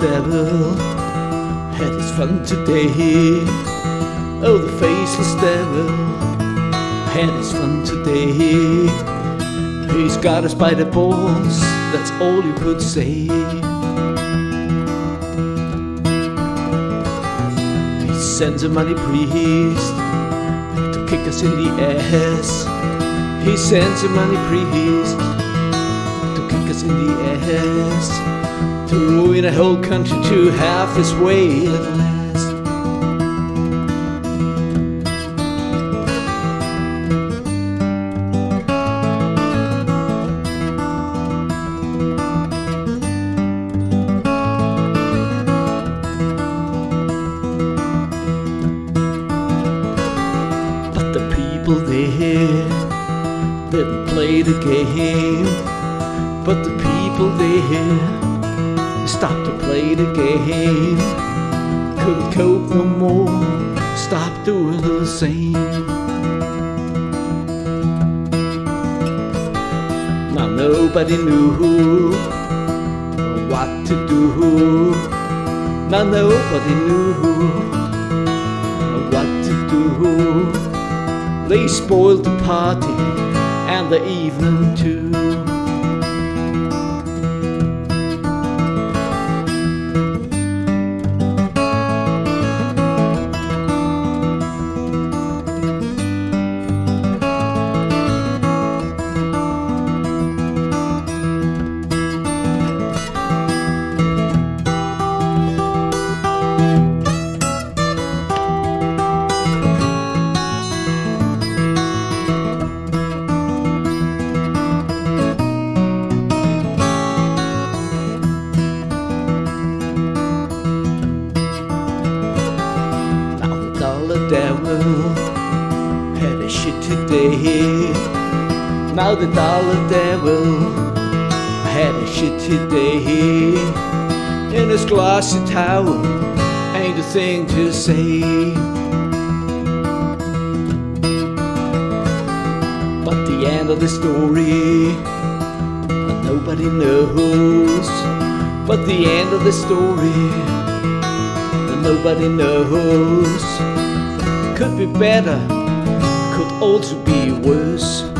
devil had his fun today. Oh, the faceless devil had his fun today. He's got us by the balls, that's all you could say. He sends a money priest to kick us in the ass. He sends a money priest to kick us in the ass. To ruin a whole country to half his way at last. But the people there didn't play the game. But the people there stopped to play the game. Couldn't cope no more, stopped doing the same. Now nobody knew what to do. Now nobody knew what to do. They spoiled the party and the evening too. Day. Now the dollar devil had a shitty day. In his glossy towel, ain't a thing to say. But the end of the story, nobody knows. But the end of the story nobody knows. Could be better, could also be worse.